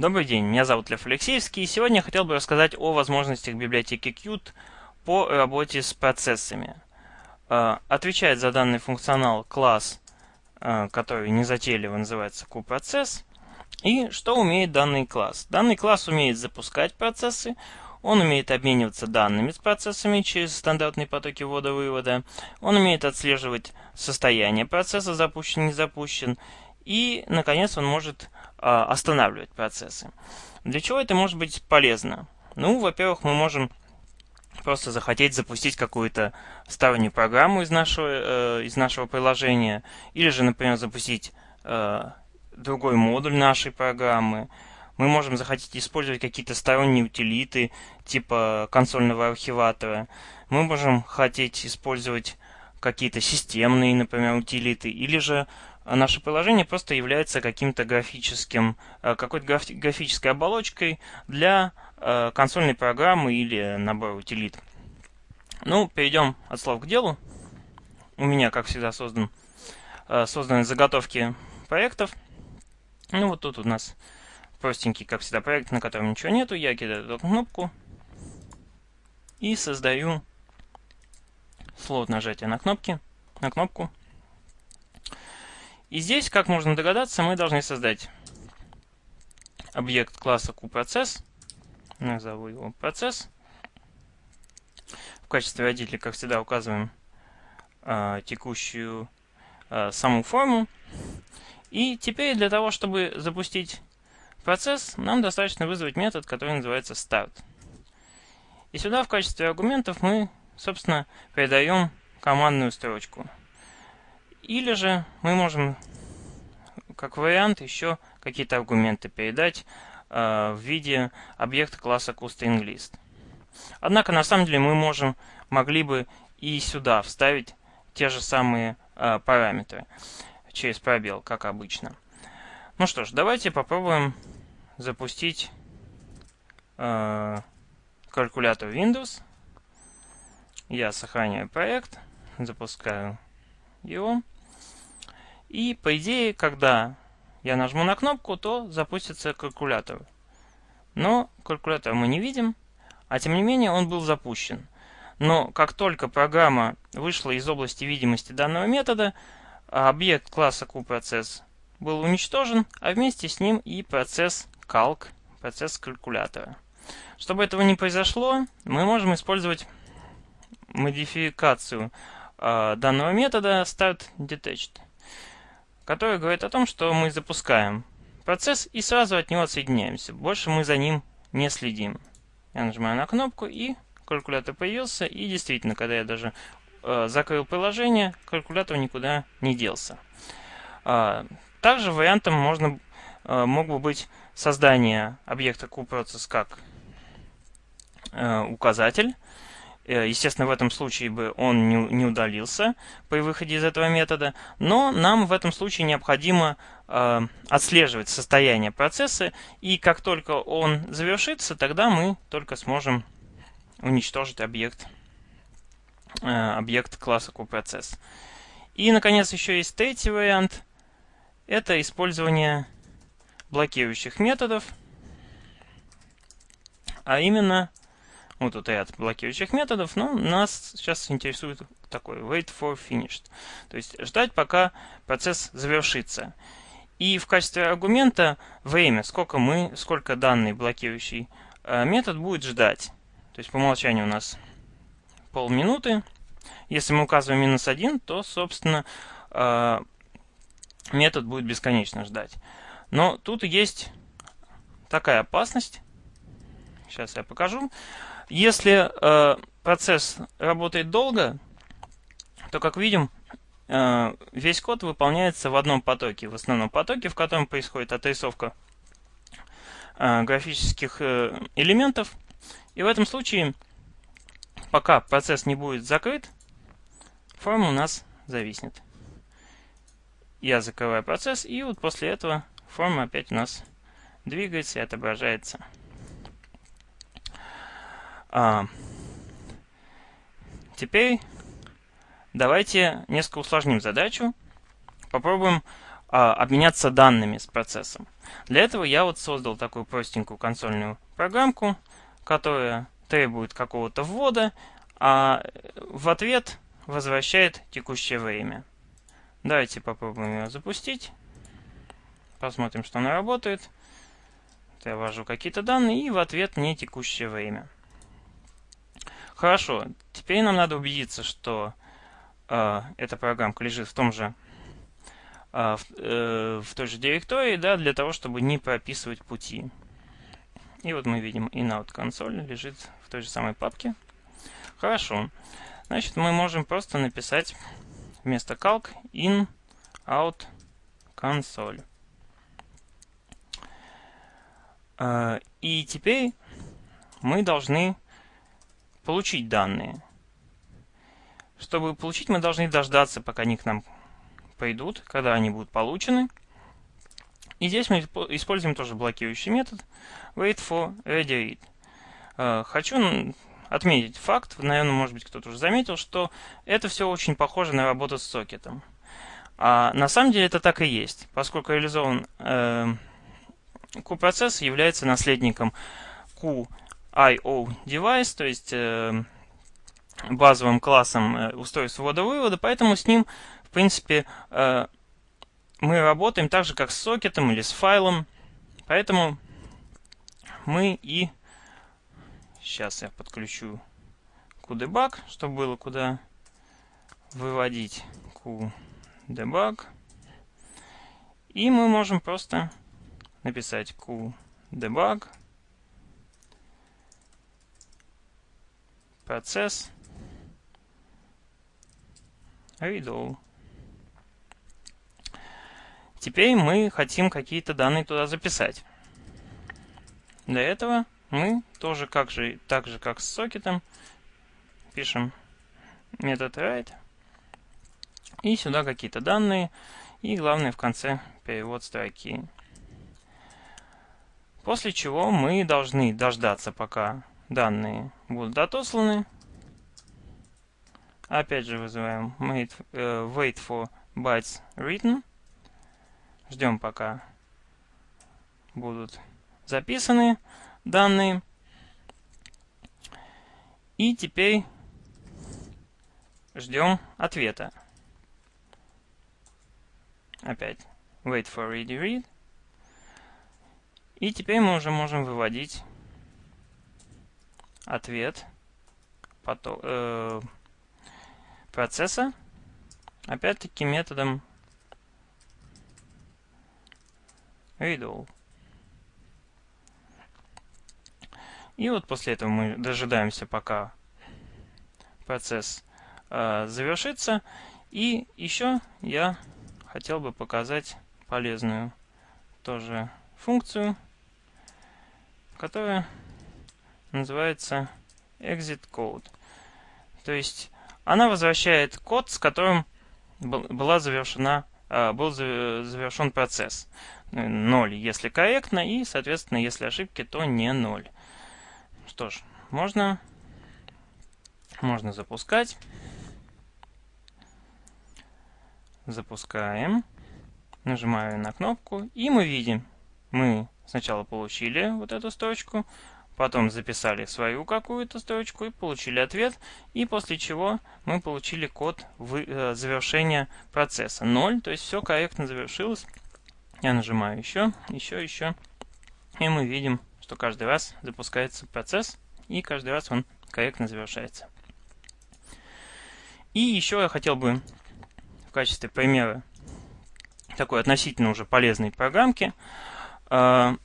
Добрый день, меня зовут Лев Алексеевский, и сегодня я хотел бы рассказать о возможностях библиотеки Qt по работе с процессами. Э, отвечает за данный функционал класс, э, который незатейливо называется QProcess. И что умеет данный класс? Данный класс умеет запускать процессы, он умеет обмениваться данными с процессами через стандартные потоки ввода-вывода, он умеет отслеживать состояние процесса, запущен, не запущен, и, наконец, он может останавливать процессы. Для чего это может быть полезно? Ну, во-первых, мы можем просто захотеть запустить какую-то стороннюю программу из нашего, э, из нашего приложения, или же, например, запустить э, другой модуль нашей программы. Мы можем захотеть использовать какие-то сторонние утилиты, типа консольного архиватора. Мы можем хотеть использовать какие-то системные, например, утилиты, или же а наше приложение просто является каким-то графическим, э, какой-то графической оболочкой для э, консольной программы или набора утилит. Ну, перейдем от слов к делу. У меня, как всегда, создан, э, созданы заготовки проектов. Ну, вот тут у нас простенький, как всегда, проект, на котором ничего нету. Я кидаю эту кнопку и создаю слот нажатия на кнопки, на кнопку. И здесь, как можно догадаться, мы должны создать объект класса QProcess. Назову его процесс. В качестве родителя, как всегда, указываем э, текущую э, саму форму. И теперь для того, чтобы запустить процесс, нам достаточно вызвать метод, который называется start. И сюда в качестве аргументов мы, собственно, передаем командную строчку. Или же мы можем, как вариант, еще какие-то аргументы передать э, в виде объекта класса CoStringList. Однако, на самом деле, мы можем, могли бы и сюда вставить те же самые э, параметры через пробел, как обычно. Ну что ж, давайте попробуем запустить э, калькулятор Windows. Я сохраняю проект, запускаю его. И по идее, когда я нажму на кнопку, то запустится калькулятор. Но калькулятор мы не видим, а тем не менее он был запущен. Но как только программа вышла из области видимости данного метода, объект класса QProcess был уничтожен, а вместе с ним и процесс calc, процесс калькулятора. Чтобы этого не произошло, мы можем использовать модификацию данного метода startDetached который говорит о том, что мы запускаем процесс и сразу от него отсоединяемся. Больше мы за ним не следим. Я нажимаю на кнопку и калькулятор появился. И действительно, когда я даже э, закрыл приложение, калькулятор никуда не делся. А, также вариантом можно, э, мог бы быть создание объекта QProcess как э, указатель. Э, естественно, в этом случае бы он не, удалился при выходе из этого метода, но нам в этом случае необходимо э, отслеживать состояние процесса, и как только он завершится, тогда мы только сможем уничтожить объект, э, объект класса QProcess. И, наконец, еще есть третий вариант. Это использование блокирующих методов, а именно вот тут ряд блокирующих методов, но нас сейчас интересует такой wait for finished. То есть ждать, пока процесс завершится. И в качестве аргумента время, сколько мы, сколько данный блокирующий э, метод будет ждать. То есть по умолчанию у нас полминуты. Если мы указываем минус 1, то, собственно, э, метод будет бесконечно ждать. Но тут есть такая опасность. Сейчас я покажу. Если э, процесс работает долго, то, как видим, э, весь код выполняется в одном потоке, в основном потоке, в котором происходит отрисовка э, графических э, элементов. И в этом случае, пока процесс не будет закрыт, форма у нас зависнет. Я закрываю процесс, и вот после этого форма опять у нас двигается и отображается. А, теперь давайте несколько усложним задачу. Попробуем а, обменяться данными с процессом. Для этого я вот создал такую простенькую консольную программку, которая требует какого-то ввода, а в ответ возвращает текущее время. Давайте попробуем ее запустить. Посмотрим, что она работает. Я ввожу какие-то данные и в ответ мне текущее время. Хорошо, теперь нам надо убедиться, что э, эта программка лежит в том же э, в, э, в той же директории, да, для того, чтобы не прописывать пути. И вот мы видим inout консоль лежит в той же самой папке. Хорошо. Значит, мы можем просто написать вместо calc in out console. Э, и теперь мы должны получить данные. Чтобы получить, мы должны дождаться, пока они к нам пойдут, когда они будут получены. И здесь мы используем тоже блокирующий метод wait for ready read. Э, хочу отметить факт, наверное, может быть, кто-то уже заметил, что это все очень похоже на работу с сокетом. А на самом деле это так и есть, поскольку реализован э, Q-процесс является наследником Q-IO device, то есть э, базовым классом э, устройства ввода-вывода, поэтому с ним, в принципе, э, мы работаем так же, как с сокетом или с файлом, поэтому мы и Сейчас я подключу QDebug, чтобы было куда выводить QDebug. И мы можем просто написать QDebug процесс redo. Теперь мы хотим какие-то данные туда записать. Для этого мы тоже как же, так же как с сокетом пишем метод write и сюда какие-то данные и главное в конце перевод строки. После чего мы должны дождаться, пока данные будут отосланы. Опять же вызываем wait, uh, wait for bytes written. Ждем, пока будут записаны данные. И теперь ждем ответа. Опять wait for ready read. И теперь мы уже можем выводить ответ потом, э, процесса, опять-таки методом read И вот после этого мы дожидаемся, пока процесс э, завершится. И еще я хотел бы показать полезную тоже функцию, которая называется exit code. То есть она возвращает код, с которым была завершена, э, был завершен процесс. 0, если корректно, и, соответственно, если ошибки, то не 0. Что ж, можно, можно запускать. Запускаем. Нажимаю на кнопку, и мы видим, мы сначала получили вот эту строчку, потом записали свою какую-то строчку и получили ответ, и после чего мы получили код э, завершения процесса 0, то есть все корректно завершилось. Я нажимаю еще, еще, еще, и мы видим что каждый раз запускается процесс, и каждый раз он корректно завершается. И еще я хотел бы в качестве примера такой относительно уже полезной программки, э,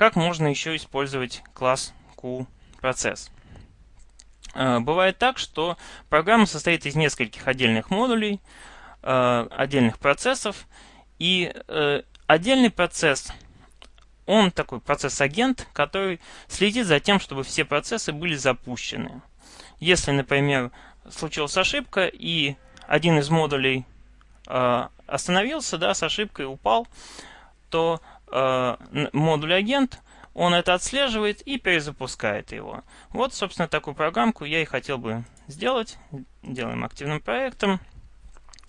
как можно еще использовать класс QProcess. Э, бывает так, что программа состоит из нескольких отдельных модулей, э, отдельных процессов, и отдельный процесс – он такой процесс-агент, который следит за тем, чтобы все процессы были запущены. Если, например, случилась ошибка и один из модулей э, остановился, да, с ошибкой упал, то э, модуль-агент, он это отслеживает и перезапускает его. Вот, собственно, такую программку я и хотел бы сделать. Делаем активным проектом.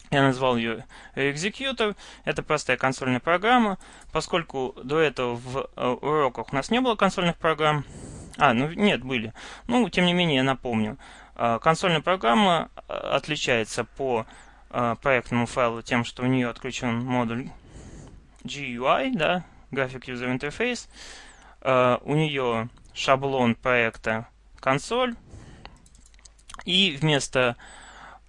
Я назвал ее Executor. Это простая консольная программа. Поскольку до этого в э, уроках у нас не было консольных программ, а, ну нет, были. Ну, тем не менее, я напомню. А, консольная программа э, отличается по э, проектному файлу тем, что у нее отключен модуль GUI, да, Graphic User Interface. У нее шаблон проекта консоль. И вместо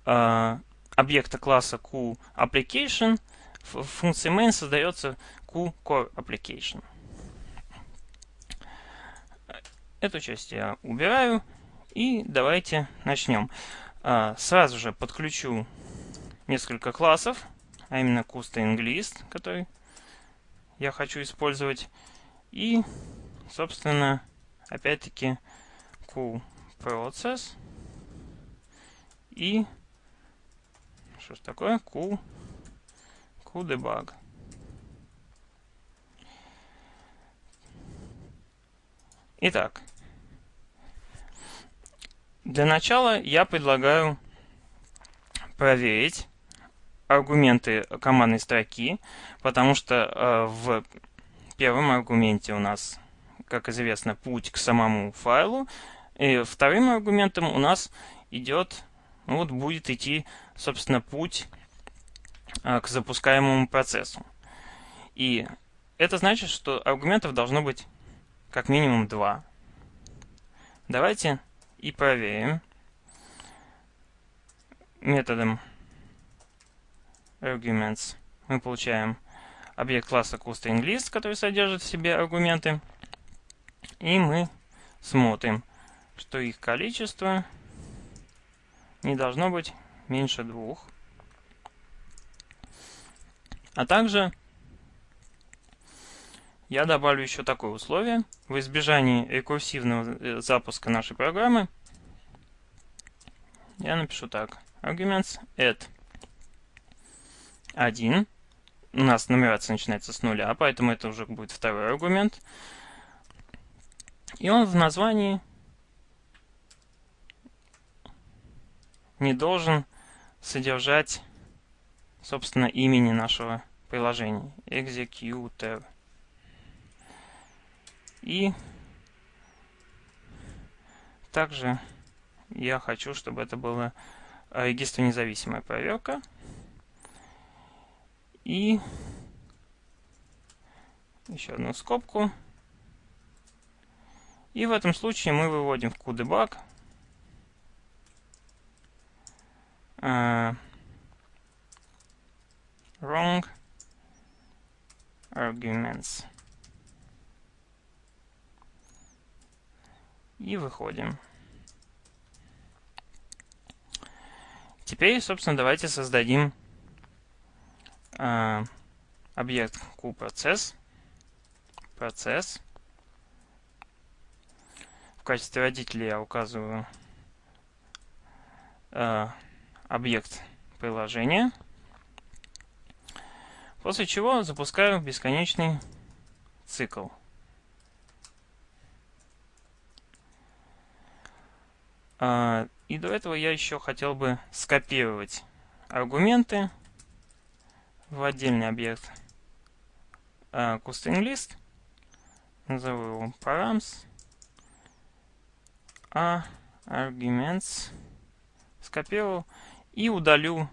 объекта класса QApplication в функции main создается QCoreApplication. Эту часть я убираю. И давайте начнем. А, сразу же подключу несколько классов, а именно CoStringList, который я хочу использовать. И, собственно, опять-таки QProcess и что ж такое? Q, QDebug. Итак, для начала я предлагаю проверить аргументы командной строки, потому что э, в первом аргументе у нас, как известно, путь к самому файлу, и вторым аргументом у нас идет ну вот будет идти, собственно, путь а, к запускаемому процессу. И это значит, что аргументов должно быть как минимум два. Давайте и проверим методом arguments мы получаем объект класса CoStringList, который содержит в себе аргументы. И мы смотрим, что их количество не должно быть меньше двух. А также я добавлю еще такое условие. В избежании рекурсивного э, запуска нашей программы я напишу так. Arguments add 1. У нас нумерация начинается с нуля, поэтому это уже будет второй аргумент. И он в названии не должен содержать, собственно, имени нашего приложения. Executor. И также я хочу, чтобы это была регистр независимая проверка. И еще одну скобку. И в этом случае мы выводим в QDebug uh, wrong arguments. И выходим. Теперь, собственно, давайте создадим э, объект QProcess. Процесс. В качестве родителя я указываю э, объект приложения. После чего запускаю бесконечный цикл. А, и до этого я еще хотел бы скопировать аргументы в отдельный объект CoStringList. А, Назову его params. А arguments скопировал и удалю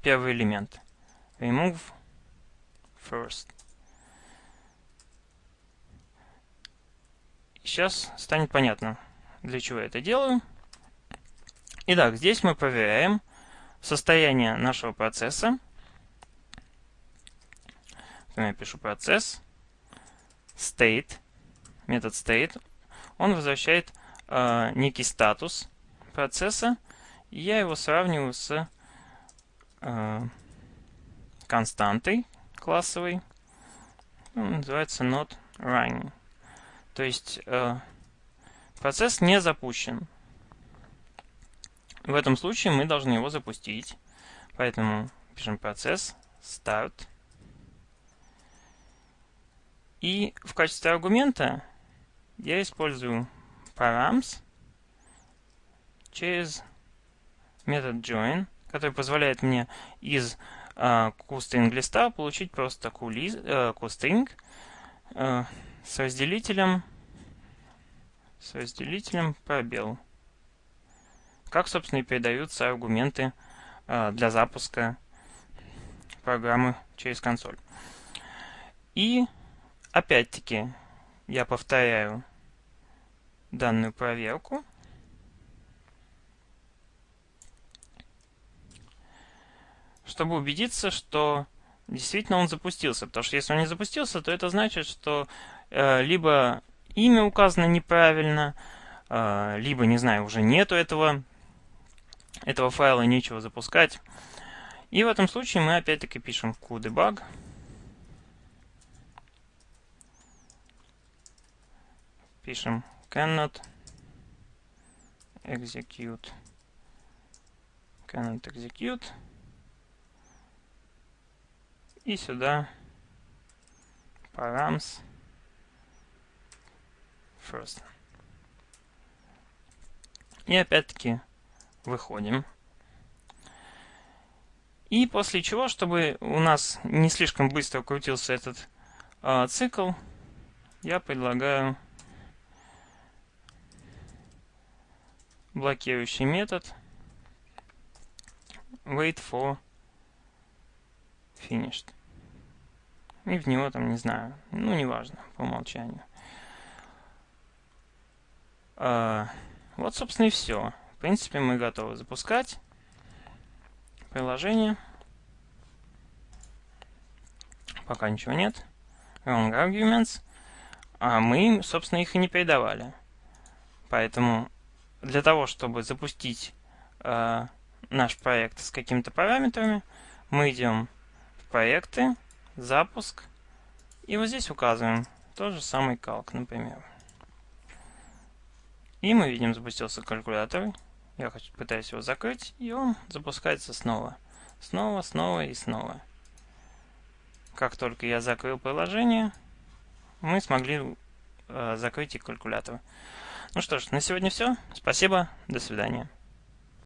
первый элемент. Remove first. Сейчас станет понятно, для чего я это делаю. Итак, здесь мы проверяем состояние нашего процесса. Я пишу процесс state, метод state. Он возвращает э, некий статус процесса, и я его сравниваю с э, константой классовой, ну, называется not running. То есть э, процесс не запущен. В этом случае мы должны его запустить. Поэтому пишем процесс start. И в качестве аргумента я использую params через метод join, который позволяет мне из э, QString листа получить просто QString э, с разделителем с разделителем пробел. Как, собственно, и передаются аргументы э, для запуска программы через консоль. И, опять-таки, я повторяю данную проверку. чтобы убедиться, что действительно он запустился. Потому что если он не запустился, то это значит, что э, либо имя указано неправильно, э, либо, не знаю, уже нету этого, этого файла, нечего запускать. И в этом случае мы опять-таки пишем qdebug. Пишем cannot execute cannot execute и сюда params first. И опять-таки выходим. И после чего, чтобы у нас не слишком быстро крутился этот э, цикл, я предлагаю блокирующий метод wait for finished. И в него там, не знаю, ну, неважно, по умолчанию. А, вот, собственно, и все. В принципе, мы готовы запускать приложение. Пока ничего нет. Wrong arguments. А мы, собственно, их и не передавали. Поэтому для того, чтобы запустить э, наш проект с какими-то параметрами, мы идем в проекты, запуск, и вот здесь указываем тот же самый калк, например. И мы видим, запустился калькулятор. Я пытаюсь его закрыть, и он запускается снова. Снова, снова и снова. Как только я закрыл приложение, мы смогли э, закрыть и калькулятор. Ну что ж, на сегодня все. Спасибо, до свидания.